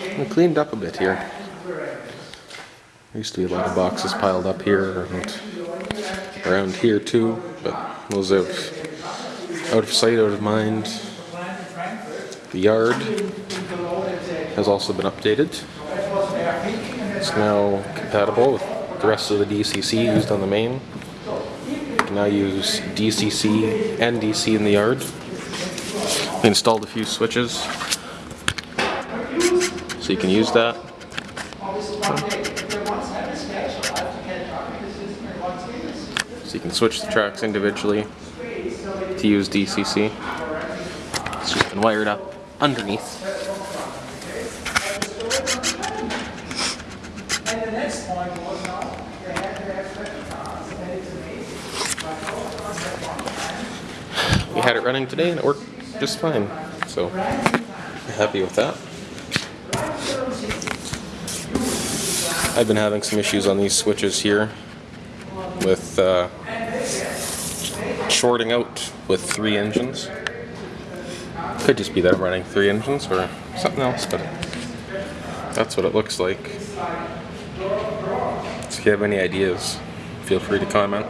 We cleaned up a bit here. There used to be a lot of boxes piled up here and around here too, but those have out of sight, out of mind. The yard has also been updated. It's now compatible with the rest of the DCC used on the main. You can now use DCC and DC in the yard. We installed a few switches so you can use that. So you can switch the tracks individually to use DCC. It's just been wired up underneath. We had it running today and it worked just fine. So happy with that. I've been having some issues on these switches here with uh, shorting out with three engines. Could just be that I'm running three engines or something else, but that's what it looks like. So if you have any ideas, feel free to comment.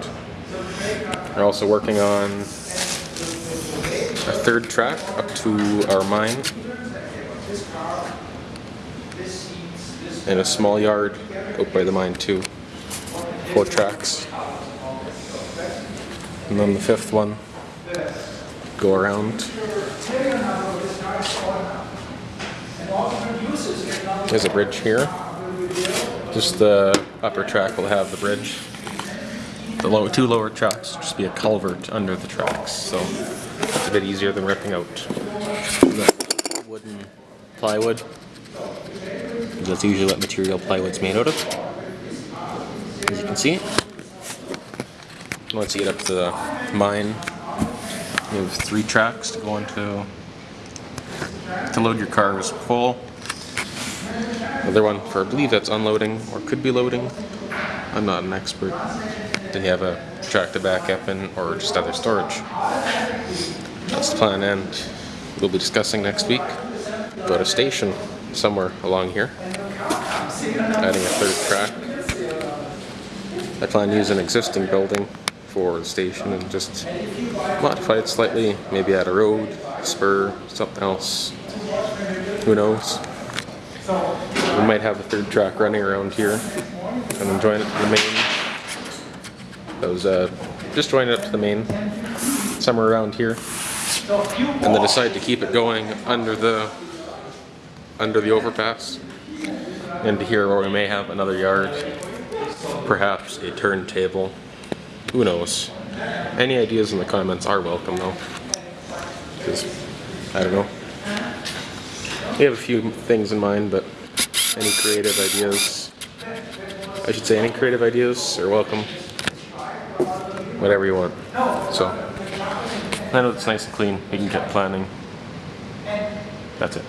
We're also working on a third track up to our mine in a small yard out by the mine too. Four tracks. And then the fifth one go around. There's a bridge here. Just the upper track will have the bridge. The lower, two lower tracks will just be a culvert under the tracks, so it's a bit easier than ripping out the wooden plywood. That's usually what material plywood's made out of. As you can see. Once you get up to the mine, you have three tracks to go into to load your cars full. Another one for I believe that's unloading or could be loading. I'm not an expert. Then you have a track to back up in or just other storage. That's the plan and we'll be discussing next week about a station somewhere along here. Adding a third track. I plan to use an existing building for the station and just modify it slightly, maybe add a road, spur, something else. Who knows? We might have a third track running around here and then join it to the main. That was uh, just join it up to the main, somewhere around here, and then decide to keep it going under the under the overpass into here where we may have another yard, perhaps a turntable. Who knows? Any ideas in the comments are welcome though. Because, I don't know. We have a few things in mind, but any creative ideas, I should say any creative ideas are welcome. Whatever you want. So, I know it's nice and clean. We can get planning. That's it.